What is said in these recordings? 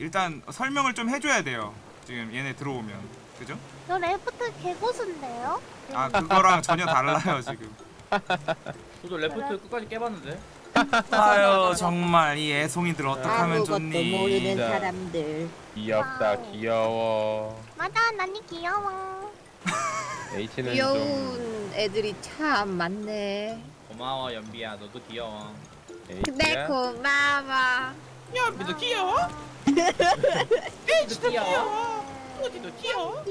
일단 설명을 좀 해줘야 돼요. 지금 얘네 들어오면 그죠? 저 Raft 개고수인데요? 아 그거랑 전혀 달라요 지금. 저도 Raft 끝까지 깨봤는데. 아유 정말 이 애송이들 어떡하면 아무것도 좋니? 모르는. 사람들. 귀엽다 wow. 귀여워 맞아, 난이 귀여워. H는 좀 귀여운 애들이 참 많네. 고마워 연비야 너도 귀여워. 네 H야? 고마워. 연비도 귀여워? 귀여워? 어디도 귀여워?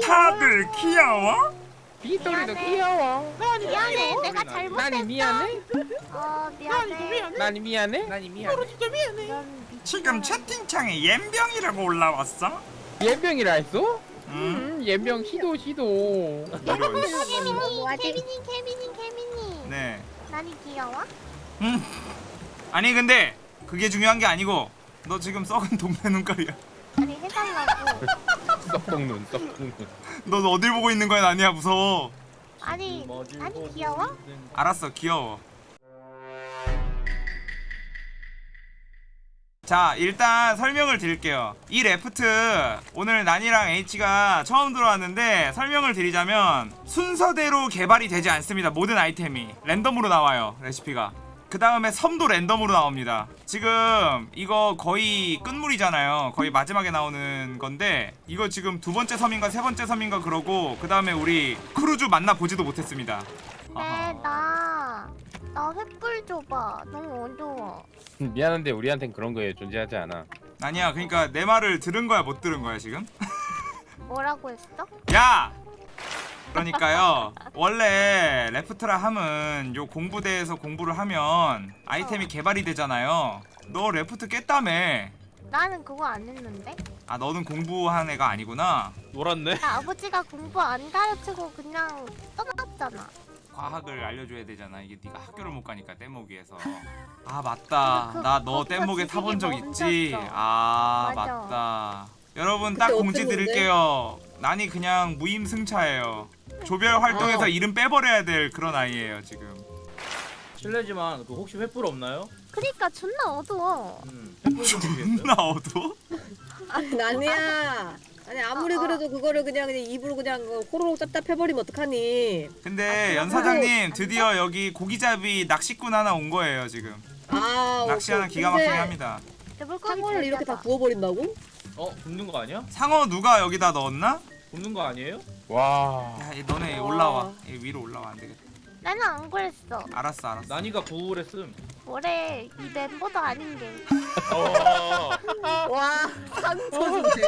다들 귀여워? 미안해. 귀여워 미안해, 내가 잘못했어. 나니 미안해? 어, 미안해. 나니 미안해? 난이 미안해. 미친놈. 지금 채팅창에 옌병이라고 올라왔어? 예병이라 했어? 응? 음 예병 시도 시도 아직- 케빈이, 케빈이, 케빈이. 네. 난이 귀여워? 아니 근데 그게 중요한 게 아니고 너 지금 썩은 동태 눈깔이야. 아니, 해달라고. 썩동 눈 썩동눈 너 어딜 보고 있는 거야 나니야 무서워. 아니, 아니 귀여워? 알았어 귀여워. 자 일단 설명을 드릴게요 이 Raft 오늘 난이랑 H가 처음 들어왔는데 설명을 드리자면 순서대로 개발이 되지 않습니다 모든 아이템이 랜덤으로 나와요 레시피가 그 다음에 섬도 랜덤으로 나옵니다 지금 이거 거의 끝물이잖아요 거의 마지막에 나오는 건데 이거 지금 두 번째 섬인가 세 번째 섬인가 그러고 그 다음에 우리 크루즈 만나보지도 못했습니다 근데 아하. 나, 나 횃불 줘봐. 너무 어두워. 미안한데 우리한텐 그런 게 존재하지 않아 아니야 그러니까 내 말을 들은 거야 못 들은 거야 지금? 뭐라고 했어? 야! 그러니까요 원래 Raft라 함은 요 공부대에서 공부를 하면 아이템이 개발이 되잖아요 너 Raft 깼다며 나는 그거 안 했는데? 아 너는 공부한 애가 아니구나 놀았네. 나 아버지가 공부 안 가르치고 그냥 떠났잖아. 과학을 알려줘야 되잖아 이게 네가 학교를 못 가니까 뗏목 위에서 아 맞다 그- 나너 거기서 뗏목에 지식이 타본 적 있지 멈췄어. 아 맞아. 맞다 여러분 딱 공지? 드릴게요 난이 그냥 무임승차예요 조별 활동에서 아. 이름 빼버려야 될 그런 아이예요 지금 실례지만 그 혹시 횃불 없나요? 그니까 존나 어두워. 음. 존나 어두워? 아니 나니야. 아니 아무리 어, 어. 그래도 그거를 그냥 그냥 입으로 그냥 호로록 짭짭 해버리면 어떡하니? 근데 아, 연 사장님 드디어 여기 고기잡이 낚시꾼 하나 온 거예요 지금 아 낚시하는 기가 막히게 합니다 대불고기 상어를 이렇게 다 구워버린다고? 어 굽는 거 아니야? 상어 누가 여기다 넣었나? 굽는 거 아니에요? 와 야 얘 너네 와. 올라와 얘 위로 올라와 안 되겠다 나는 안 그랬어. 알았어 알았어 난이가 구울했음. 뭐래 이 멤버도 아닌 게. 와 상처인데.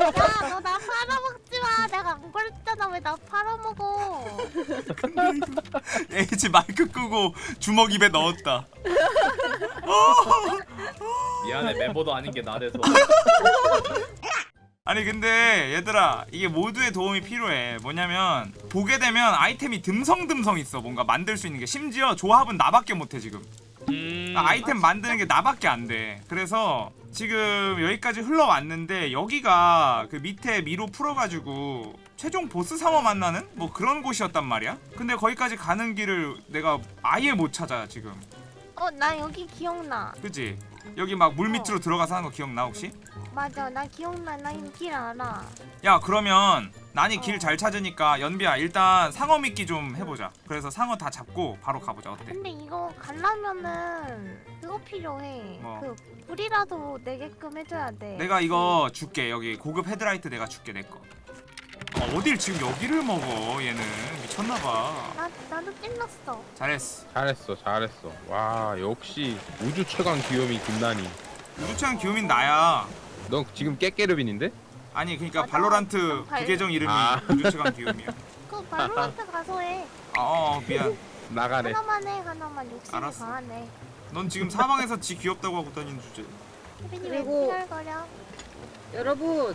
야 너 나 팔아먹지 마. 내가 안 그랬잖아. 왜 나 팔아먹어? H 마이크 끄고 주먹 입에 넣었다 미안해 멤버도 아닌 게 나대서. 아니 근데 얘들아 이게 모두의 도움이 필요해. 뭐냐면 보게 되면 아이템이 듬성듬성 있어. 뭔가 만들 수 있는 게. 심지어 조합은 나밖에 못해 지금. 음, 아, 아이템 만드는 게 나밖에 안 돼. 그래서 지금 여기까지 흘러왔는데 여기가 그 밑에 미로 풀어가지고 최종 보스 상어 만나는? 뭐 그런 곳이었단 말이야? 근데 거기까지 가는 길을 내가 아예 못 찾아 지금. 어 나 여기 기억나. 그지 여기 막 물 밑으로 들어가서 하는 거 기억나 혹시? 맞아 나 기억나. 나이길 알아. 야 그러면 난이 어. 길잘 찾으니까 연비야 일단 상어 미끼 좀 해보자 그래서 상어 다 잡고 바로 가보자 어때? 근데 이거 가려면은 그거 필요해. 뭐? 그 불이라도 내게끔 해줘야 돼. 내가 이거 줄게 여기 고급 헤드라이트 내가 줄게 내거 아, 어딜 지금 여기를 먹어 얘는 미쳤나봐 나 나도 찔렀어. 잘했어 잘했어 잘했어 와 역시 우주 최강 귀요미 김난이 우주창 기우민 나야 너 지금 깨깨르빈인데? 아니 그니까 맞아. 발로란트 발- 부계정 이름이 아. 우주 최강 기우미야 그 발로란트 가서 해. 아 어, 미안 나가래 하나만 해 하나만 욕심이 알았어. 강하네. 넌 지금 사방에서 지 귀엽다고 하고 다니는 주제 왜 그리고-? 여러분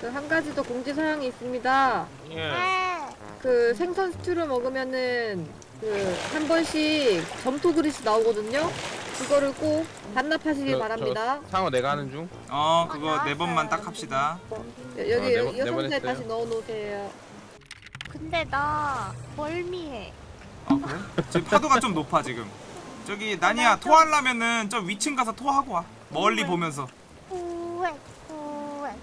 그 한 가지 더 공지 사항이 있습니다. 예. 네. 그 생선 스튜를 먹으면은 그 한 번씩 점토 그릇이 나오거든요. 그거를 꼭 반납하시길 저- 바랍니다. 저 상어 내가 하는 중? 어 그거 아, 네 번만. 딱 합시다 여- 어, 여기 네 번- 네번 여성대 했어요. 다시 넣어놓으세요. 근데 나 멀미해. 아 그래? 지금 파도가 좀 높아 지금 저기 나니야 토하려면은 저 위층 가서 토하고 와 멀리 왜? 보면서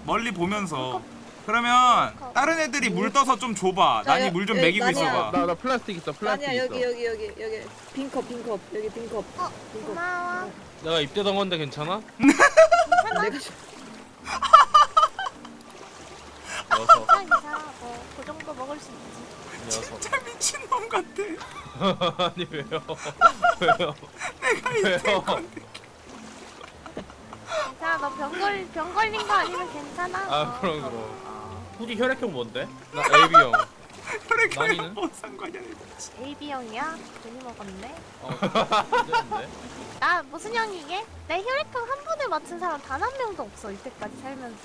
멀리 보면서. 그러면 다른 애들이 물 떠서 좀 줘봐. 자, 나니 여- 물 좀 여기 먹이고. 있어봐. 나 나 플라스틱 있어 플라스틱 아니야 있어. 여기 여기 여기. 여기 빈컵 빈컵. 여기 빈컵. 어 빈컵. 고마워. 내가 입대던 건데 괜찮아? 내가 녀석 괜찮아. 괜찮아. 뭐그 정도 먹을 수 있지. 녀석 진짜 미친놈 같아. 아니 왜요? 왜요? 내가? 이때 건데 괜찮아 너 병걸 병 걸린 거 아니면 괜찮아? 아, 어, 그럼, 어, 그럼. 어. 후디 혈액형 뭔데? 나 AB형. 혈액형이랑 나니는? 뭔 상관이야 AB 형이야? 괜히 먹었네. 어 문제인데? 나 무슨 형이게? 내 혈액형 한 번에 맞춘 사람 단 한 명도 없어 이때까지 살면서.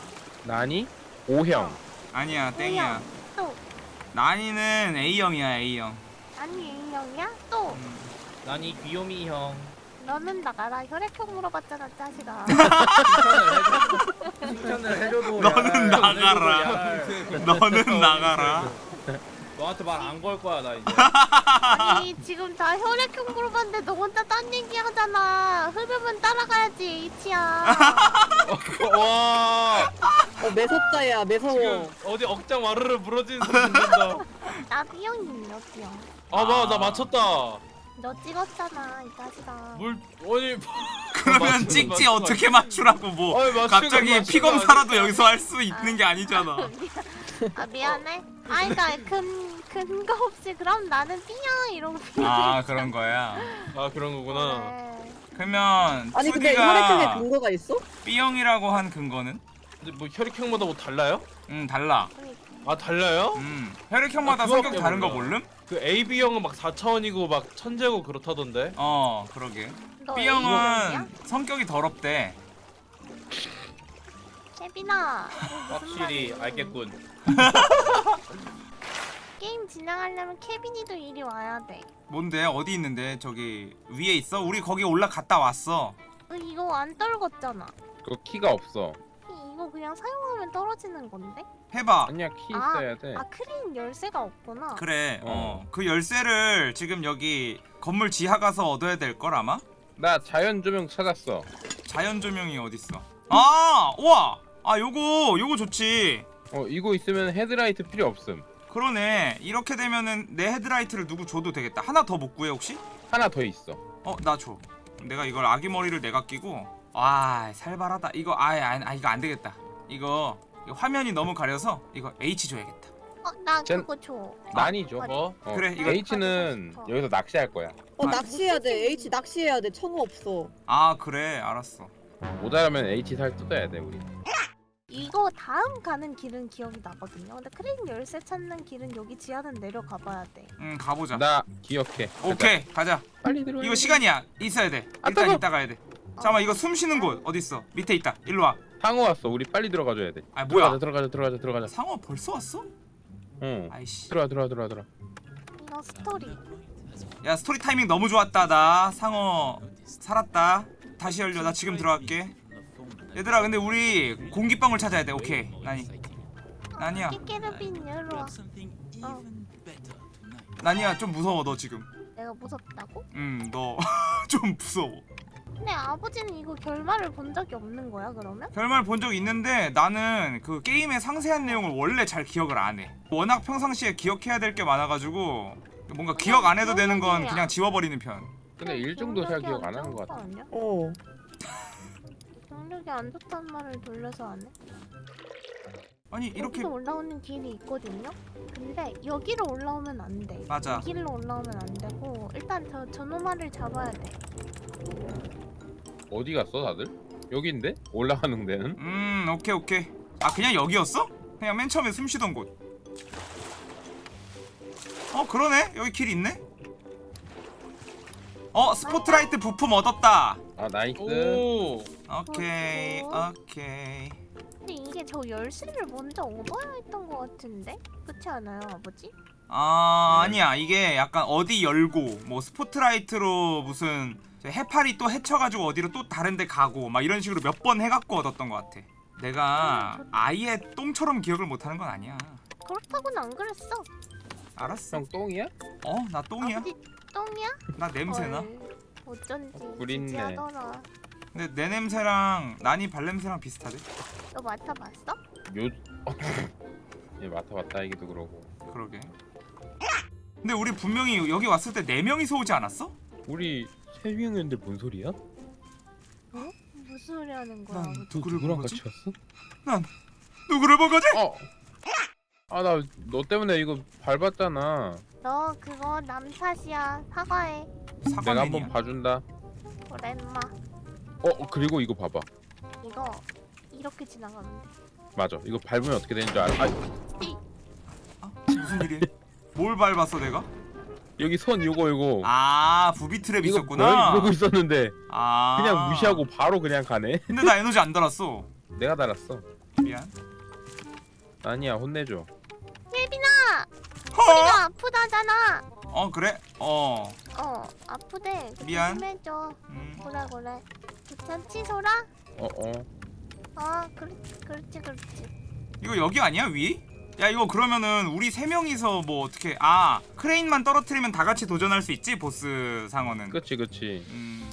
나니? O형. 아니야 땡이야. 또. 나니는 A형이야 A형. 아니 A 형이야? 또. 난이 귀요미 형 너는 나가라. 혈액형 물어봤잖아 짜식아. 칭찬을 해줘도 너는 나가라. 너는 나가라. 너한테 말 안 걸 거야 나 이제. 아니 지금 다 혈액형 물어봤는데 너 혼자 딴 얘기 하잖아. 흐름은 따라가야지 H야 와. 어 매섭다야 매서워. 지금 어디 억장 와르르 부러지는 소리 듣는다. 나 B형이야 B형 아나 나 맞췄다 너 찍었잖아 이 자식아 물 아니 그러면 맞추는 찍지 맞추는 어떻게 맞추라고 뭐 아니, 맞추는 갑자기 맞추는 피검사라도 아니야. 여기서 할 수 있는 게 아니잖아 아 미안해 아니 그니까 근, 근거 없이 그럼 나는 B형 이러고 아 그런 거야 아 그런 거구나 네. 그러면 아니 근데 혈액형에 근거가 있어? B형이라고 한 근거는? 근데 뭐 혈액형마다 뭐 달라요? 응 달라. 아 달라요? 음 혈액형마다 아, 성격 다른 거 몰라. 모름? 그 AB형은 막 4차원이고 막 천재고 그렇다던데 어 그러게 너 B형은? 성격이 더럽대 무슨 확실히? 알겠군 게임 진행하려면 케빈이도 이리 와야 돼 뭔데 어디 있는데 저기 위에 있어? 우리 거기 올라갔다 왔어 어, 이거 안 떨궜잖아 그거 키가 없어 그냥 사용하면 떨어지는 건데? 해봐. 아니야 키 아, 있어야 돼. 아 크레인 열쇠가 없구나. 그래 어. 어그 열쇠를 지금 여기 건물 지하 가서 얻어야 될 걸 아마? 나 자연 조명 찾았어. 자연 조명이 어딨어? 아 우와! 아 요거 요거 좋지. 어 이거 있으면 헤드라이트 필요 없음. 그러네. 이렇게 되면은 내 헤드라이트를 누구 줘도 되겠다. 하나 더 못 구해 혹시? 하나 더 있어. 어 나 줘. 내가 이걸 아기 머리를 내가 끼고. 아 살벌하다. 이거 아, 아, 아 이거 안 되겠다 이거, 이거 화면이 너무 가려서 이거 H 줘야겠다. 어나 젠- 그거 줘. 난이 줘 뭐? 어, 그래, 이거- H는 싶어. 여기서 낚시할 거야. 어 아, 낚시해야 돼. H 낚시해야 돼. 청어 없어. 아 그래 알았어. 모자라면 H 살 뜯어야 돼 우리. 이거 다음 가는 길은 기억이 나거든요. 근데 크린 열쇠 찾는 길은 여기 지하는 내려가 봐야 돼. 응 가보자. 나 기억해. 오케이 가자. 빨리 들어 이거 시간이야. 있어야 돼. 아, 일단 뜨거! 이따 가야 돼. 잠깐만 이거 숨 쉬는 곳 어딨어? 밑에 있다. 일로 와 상어 왔어. 우리 빨리 들어가줘야 돼. 아, 뭐야? 들어가자 들어가자 들어가자 들어가자. 상어 벌써 왔어? 응. 아이씨. 들어와 들어와 들어와 들어와. 이거 스토리. 야 스토리 타이밍 너무 좋았다. 나 상어 살았다. 다시 열려. 나 지금 들어갈게. 얘들아 근데 우리 공기방울 찾아야 돼. 오케이. 나니. 이리로 와 어, 나니야 좀 무서워 너 지금. 내가 무섭다고? 음너 좀 무서워 근데 아버지는 이거 결말을 본 적이 없는 거야 그러면? 결말 본 적 있는데 나는 그 게임의 상세한 내용을 원래 잘 기억을 안해 워낙 평상시에 기억해야 될 게 많아가지고 뭔가 기억 안 해도 되는 건 그냥 지워버리는 편 근데 일정도 잘 기억 안 하는 것 같아 아니야? 어 경력이 안 좋단 말을 돌려서 안 해? 아니 이렇게 여기로 올라오는 길이 있거든요? 근데 여기로 올라오면 안 돼. 맞아. 이 길로 올라오면 안 되고 일단 저 저노마를 잡아야 돼. 어디 갔어 다들? 여기인데? 올라가는 데는? 음 오케이 오케이 아 그냥 여기였어? 그냥 맨 처음에 숨 쉬던 곳 어 그러네 여기 길 있네 어 스포트라이트 부품 얻었다 아 nice 오 오케이. 오케이 근데 이게 저 열쇠를 먼저 얻어야 했던 것 같은데? 그렇지 않아요, 아버지? 아 네. 아니야 이게 약간 어디 열고 뭐 스포트라이트로 무슨 해파리 또 해쳐가지고 어디로 또 다른데 가고 막 이런 식으로 몇 번 해갖고 얻었던 것 같아 내가 아예 똥처럼 기억을 못하는 건 아니야 그렇다고는 안 그랬어. 알았어 형 똥이야? 어 나 똥이야 아버지 똥이야? 나 냄새나 헐. 어쩐지 꿀 있네. 지지하더라. 근데 내 냄새랑 난이 발냄새랑 비슷하대 너 맡아봤어? 요 예, 맡아봤다 얘기도 그러고 그러게 근데 우리 분명히 여기 왔을 때 네명이서 오지 않았어? 우리 세 명이었는데 뭔 소리야? 무슨 소리 하는 거야? 난 너 누구를 본 누구랑 거지? 같이 왔어? 난 누구를 본 거지? 어. 아 나 너 때문에 이거 밟았잖아. 너 그거 남 탓이야. 사과해. 내가 사과맨이야 한번 봐준다. 그래 인마. 어 그리고 이거 봐봐. 이거 이렇게 지나가면 돼. 맞아. 이거 밟으면 어떻게 되는 줄 알아? 아, 무슨 일이야? 뭘 밟았어 내가? 여기 선 요거 요거. 아 부비 트랩 이거 있었구나? 이러고 있었는데 아 그냥 무시하고 바로 그냥 가네. 근데 나 에너지 안 달았어 내가 달았어. 미안 아니야 혼내줘. 혜빈아, 허? 우리가 아프다잖아. 어 그래? 어 어, 아프대. 미안. 조심해줘. 음. 그래 그래. 괜찮지 소라? 어 어. 어, 그렇지 그렇지 그렇지. 이거 여기 아니야 위? 야 이거 그러면은 우리 세 명이서 뭐 어떻게 아 크레인만 떨어뜨리면 다 같이 도전할 수 있지 보스 상어는 그치 그치. 음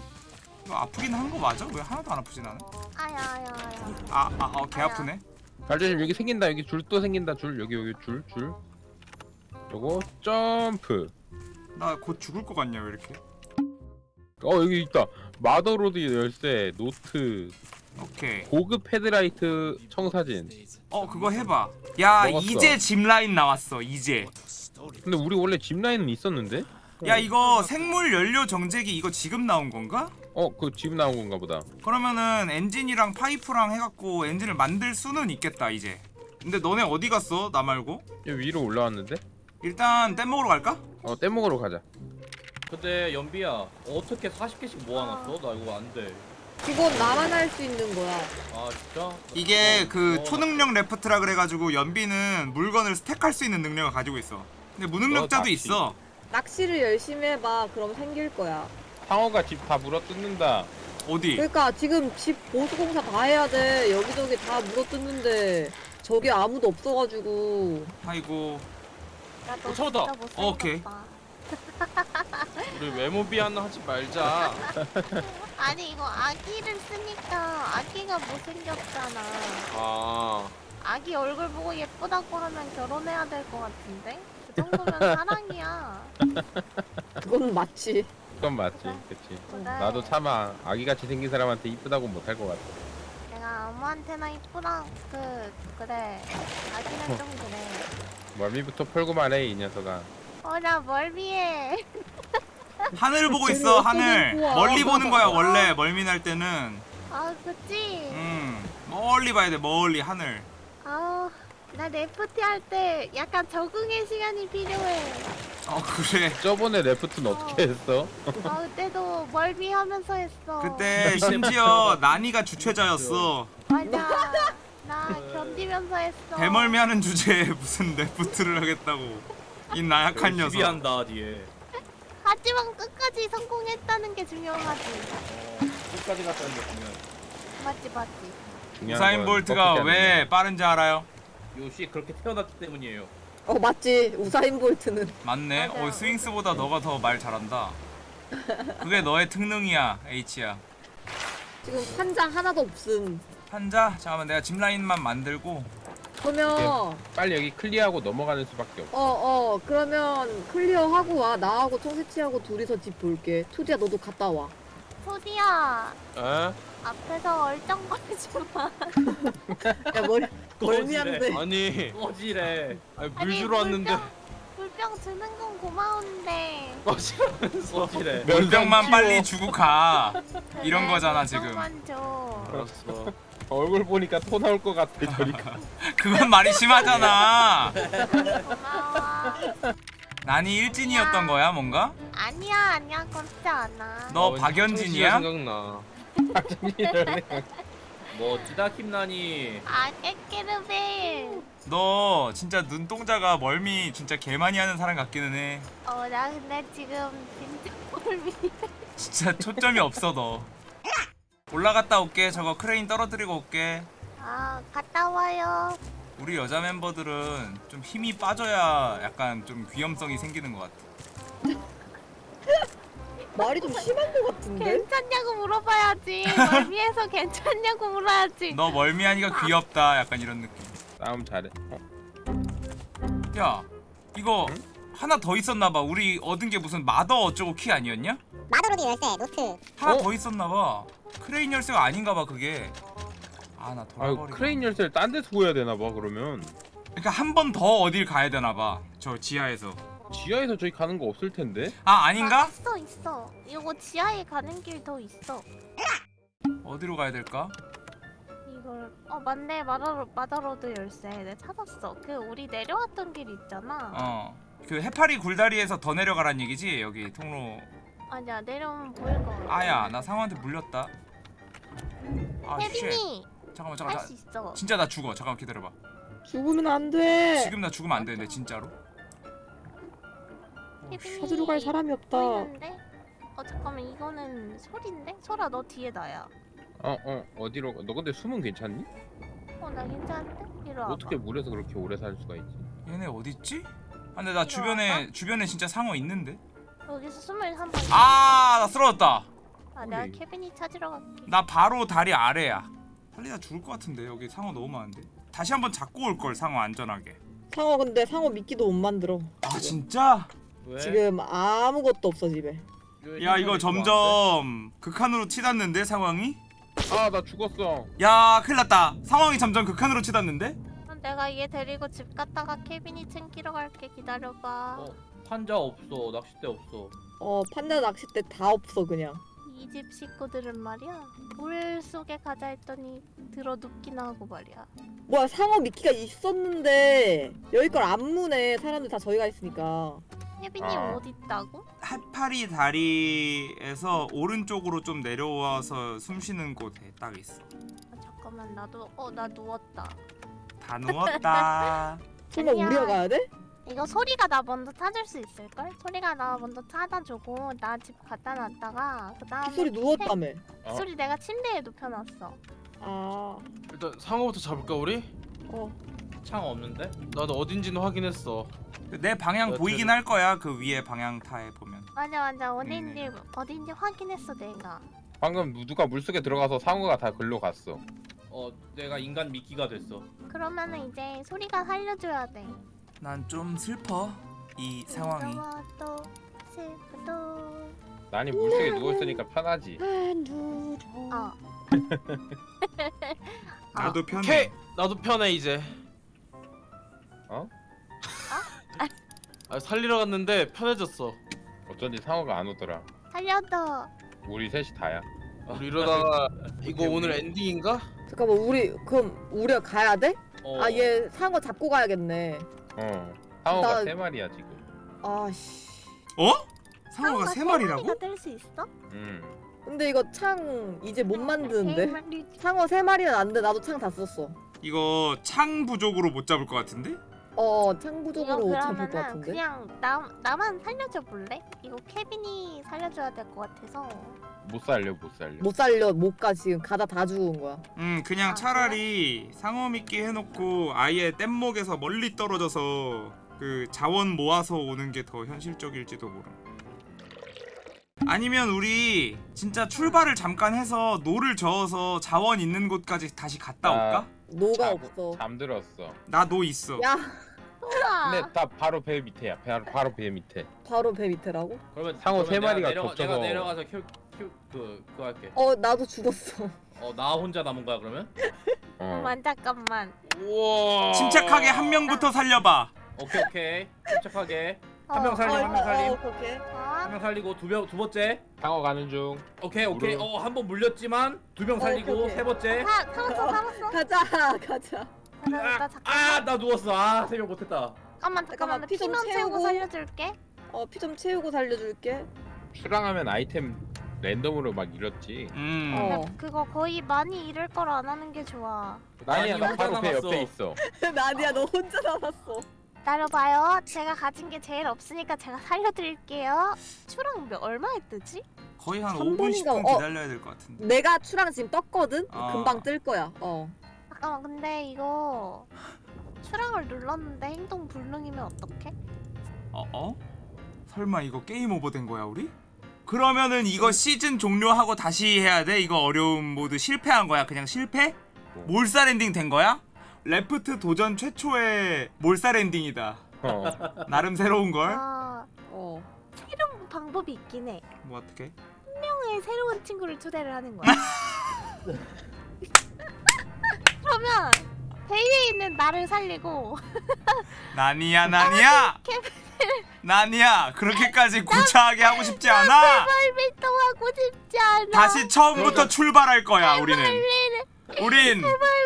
이거 아프긴 한 거 맞아? 왜 하나도 안 아프지 나는? 아야 아야 아야. 아아어개 아프네 발전심 여기 생긴다. 여기 줄 또 생긴다. 줄 여기 여기 줄 줄. 요거 점프. 나 곧 죽을 것 같냐 왜 이렇게 어 여기 있다. Mother lode 열쇠 노트 오케이 고급 헤드라이트 청사진. 어 그거 해봐 야 먹었어. 이제 짚라인 나왔어 이제 근데 우리 원래 집 라인은 있었는데? 야 이거 생물 연료 정제기 이거 지금 나온 건가? 어, 그집 나온 건가 보다. 그러면은 엔진이랑 파이프랑 해갖고 엔진을 만들 수는 있겠다 이제 근데 너네 어디 갔어 나 말고? 여기 위로 올라왔는데? 일단 뗏 먹으러 갈까? 어, 떼먹으러 가자. 근데 연비야 어떻게 40개씩 모아놨어? 나 이거 안돼 그건 나만 할 수 있는 거야. 아 진짜? 이게 그 어. 초능력 레프트라 그래가지고 연비는 물건을 스택할 수 있는 능력을 가지고 있어 근데 무능력자도 어, 낚시. 있어 낚시를 열심히 해봐. 그럼 생길 거야. 상어가 집 다 물어 뜯는다. 어디? 그러니까 지금 집 보수공사 다 해야 돼. 여기저기 다 물어뜯는데 저기 아무도 없어가지고. 아이고 어. 진짜 못생겼다. 오케이. 우리 외모 비하는 하지 말자 아니 이거 아기를 쓰니까 아기가 못생겼잖아. 아 아기 얼굴 보고 예쁘다고 하면 결혼해야 될 것 같은데? 그 정도면 사랑이야. 그건 맞지. 그건 맞지, 그치. 그래. 나도 차마 아기같이 생긴 사람한테 이쁘다고 못할 것 같아. 내가 아무한테나 이쁘다 그 그래 아기는 좀 그래. 멀미부터 펄고만 해, 이 녀석아. 어나 멀미해. 하늘 보고 있어 하늘 좋아. 멀리 보는 거야 원래 멀미 날 때는 아 그치? 음 멀리 봐야 돼 멀리 하늘 아우 나 Raft 할 때 약간 적응의 시간이 필요해. 어 그래 저번에 Raft는 어떻게 했어? 아 그때도 멀미하면서 했어. 그때 심지어 나니가 주최자였어 맞아. 나 견디면서 했어. 대멀미하는 주제에 무슨 레프트를 하겠다고 이 나약한 녀석 비한다 뒤에 하지만 끝까지 성공했다는 게 중요하지. 어, 끝까지 갔다는 게 중요해 맞지 맞지. 우사인 건 볼트가 왜 빠른지 알아요? 요시 그렇게 태어났기 때문이에요 어 맞지. 우사인 볼트는. 맞네 맞아. 어 스윙스보다 너가 더 말 잘한다 그게 너의 특능이야 H야 지금 판자 하나도 없음. 한자 잠깐만 내가 짚라인만 만들고 그러면 거. 빨리 여기 clear하고 넘어가는 수밖에 없어. 어, 어, 그러면 clear하고 와. 나하고 청새치하고 둘이서 집 볼게. 투디야, 너도 갔다 와. 소디야 에? 앞에서 얼쩡거리지 마. 야, 머리, 멀미한데. 아니 꺼지래 아니 물 아니, 주러 왔는데 물병, 물병 주는 건 고마운데. 꺼지라면서 꺼지래 물병만. 빨리 주고 가 이런 그래, 거잖아, 지금. 물병만 줘. 알았어 얼굴 보니까 토 나올 것 같아, 저리가. 그건 말이 심하잖아. 난이 일진이었던 거야 뭔가? 아니야 아니야 그렇지 않아. 너 어, 박연진이야? 생각나 뭐 찌다 킴나니 아 깨끼르벨. 너 진짜 눈동자가 멀미 진짜 개 많이 하는 사람 같기는 해 어 나 근데 지금 진짜 멀미. 진짜 초점이 없어 너 올라갔다 올게 저거 크레인 떨어뜨리고 올게 아 갔다 와요. 우리 여자 멤버들은 좀 힘이 빠져야 약간 좀 위험성이 생기는 것 같아 말이 좀 심한 것 같은데? 괜찮냐고 물어봐야지. 멀미해서 괜찮냐고 물어야지. 너 멀미하니까 귀엽다 약간 이런 느낌 싸움 잘해 어? 야 이거 하나 더 있었나봐 우리 얻은 게 무슨 mother 어쩌고 키 아니었냐? Mother lode 열쇠 노트 하나 어? 더 있었나봐 크레인 열쇠가 아닌가봐 그게 아나 아유 돌아버리고 크레인 열쇠를 딴 데서 구해야 되나봐 그러면 그러니까 한 번 더 어딜 가야 되나봐 저 지하에서 지하에서 저기 가는 거 없을 텐데 아 아닌가? 아, 있어 있어. 이거 지하에 가는 길 더 있어. 어디로 가야 될까? 이걸 어 맞네 마다로 마다로드 열쇠 내 찾았어. 그 우리 내려왔던 길 있잖아. 어 그 해파리 굴다리에서 더 내려가란 얘기지 여기 통로 아니야 내려오면 보일 거. 아야 나 상어한테 물렸다 아쉣 혜빈이 잠깐만 잠깐만 할수 나, 있어. 진짜 나 죽어 잠깐만 기다려봐 죽으면 안 돼. 지금 나 죽으면 안 되는데 진짜로 혜빈이 찾으러 갈 사람이 없다. 보이는데? 어 잠깐만 이거는 소리인데? 소라 너 뒤에 나야. 어어 어 디로 가? 너 근데 숨은 괜찮니? 어 나 괜찮은데? 이리 와봐. 어떻게 물에서 그렇게 오래 살 수가 있지? 얘네 어딨지? 아 근데 나 주변에. 주변에 진짜 상어 있는데 여기서 숨을 한번. 아나 쓰러졌다 아 내가 어디? 케빈이 찾으러 갈게. 나 바로 다리 아래야 살리다 죽을 것 같은데 여기 상어 너무 많은데 다시 한번 잡고 올 걸 상어 안전하게 상어 근데 상어 미끼도 못 만들어. 아 진짜? 왜? 지금 아무것도 없어 집에. 왜야 이거? 점점 극한으로 치닫는데 상황이? 아 나 죽었어 야 큰일났다 상황이 점점 극한으로 치닫는데? 내가 얘 데리고 집 갔다가 케빈이 챙기러 갈게 기다려봐. 어 판자 없어 낚싯대 없어 어 판자 낚싯대 다 없어 그냥. 이 집 식구들은 말이야 물 속에 가자 했더니 들어 눕기나 하고 말이야. 뭐야 상어 미끼가 있었는데 여기 걸 안 무네 사람들 다 저희가 있으니까. 혜빈이 아. 어디 있다고? 해파리 다리에서 오른쪽으로 좀 내려와서 숨 쉬는 곳에 딱 있어 아, 잠깐만 나도 어 나 누웠다. 다 누웠다 설마 아니야. 우리가 가야 돼? 이거 소리가 나 먼저 찾을 수 있을걸? 소리가 나 먼저 찾아주고 나 집 갖다 놨다가 그 다음에 빗소리 누웠다며. 어? 소리 내가 침대에 눕혀놨어. 아. 일단 상어부터 잡을까 우리? 어. 창 없는데? 나도 어딘지는 확인했어. 내 방향 여튼- 보이긴 할 거야 그 위에 방향타에 보면 맞아 맞아 음. 어딘지 어딘지 확인했어 내가. 방금 누가 물속에 들어가서 상어가 다 글로 갔어 어 내가 인간 미끼가 됐어 그러면은 이제 소리가 살려줘야 돼. 난 좀 슬퍼 이 상황이 또 슬프도. 난이 물속에 누워있으니까 편하지 어. 나도 편해 오케이 나도 편해 이제. 어? 아, 살리러 갔는데 편해졌어. 어쩐지 상어가 안 오더라 살려줘. 우리 셋이 다야 우리 이러다가 이거 오늘 엔딩인가? 잠깐만 우리 그럼 우리가 가야 돼? 어, 아얘 상어 잡고 가야겠네. 어 상어가 나- 세 마리야 지금 아씨. 어? 상어가 세 마리라고? 마리가 뜰수 있어? 음 근데 이거 창 이제 못세 만드는데. 상어 세 마리는 안 돼. 나도 창 다 썼어. 이거 창 부족으로 못 잡을 것 같은데? 어, 창 부족으로 못 잡을 것 같은데. 그냥 나 나만 살려줘 볼래? 이거 케빈이 살려줘야 될 것 같아서. 못 살려 못 살려 못 살려 못 가 지금 가다 다 죽은 거야. 음 그냥 아, 차라리 상어 미끼 해놓고 아예 뗏목에서 멀리 떨어져서 그 자원 모아서 오는 게 더 현실적일지도 모름 아니면 우리 진짜 출발을 잠깐 해서 노를 저어서 자원 있는 곳까지 다시 갔다 올까? 노가 자, 없어. 잠들었어 나 노 있어 야. 근데 다 바로 배 밑에야 바로, 바로 배 밑에 바로 배 밑에라고? 그러면 상어 그러면 세 마리가 내려가, 겹쳐서- 내가 내려가서 그 그거 할게 어, 나도 죽었어. 어 나 혼자 남은 거야 그러면? 어 잠깐만 잠깐만. 우와. 침착하게 한 명부터 살려봐 오케이 오케이 침착하게 어, 한명 살리고 한명 살림 어, 오케이. 한 어? 명 살리고 두 명 두 번째 상어 가는 중 오케이 오케이 물어. 어 한 번 물렸지만 두명 어, 살리고 오케이, 오케이. 세 번째 사 살았어 살았어. 가자, 가자. 나, 나 잠깐만. 아나 누웠어 아 세 명 못했다 잠깐만 잠깐만 잠깐만, 나피좀 피만 채우고 채우고. 살려줄게. 어, 피 좀 채우고 살려줄게. 출항하면 아이템 랜덤으로 막 잃었지 음 어. 그거 거의 많이 잃을 거라 안 하는 게 좋아. 나니야 나 바로 배. 옆에 있어 나디야, 너 혼자 남았어. 기다려봐요. 제가 가진 게 제일 없으니까 제가 살려드릴게요. 추랑 몇 얼마에 뜨지? 거의 한한 5분 번인가? 10분 어. 기다려야 될 것 같은데 내가 추랑 지금 떴거든. 어. 금방 뜰 거야. 어. 잠깐만 근데 이거 출항을 눌렀는데 행동 불능이면 어떡해? 어? 어? 설마 이거 game over 된 거야 우리? 그러면은 이거 시즌 종료하고 다시 해야 돼? 이거 어려움 모드 실패한 거야? 그냥 실패? 몰살 엔딩 된 거야? Raft 도전 최초의 몰살 엔딩이다. 어. 나름 새로운 걸. 아 어. 새로운 방법이 있긴 해. 뭐 어떻게? 명의 새로운 친구를 초대를 하는 거야. 그러면 베이에 있는 나를 살리고 나니야 나니야. 나니야 그렇게까지 구차하게 하고 싶지 않아. 활동하고 싶지 않아. 다시 처음부터 출발할 거야 우리는. 우린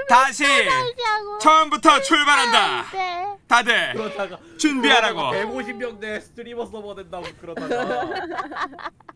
다시 하고 처음부터 출발한다. 네. 다들 그러다가 준비하라고. 150명대 스트리머 서버 된다고 그러다가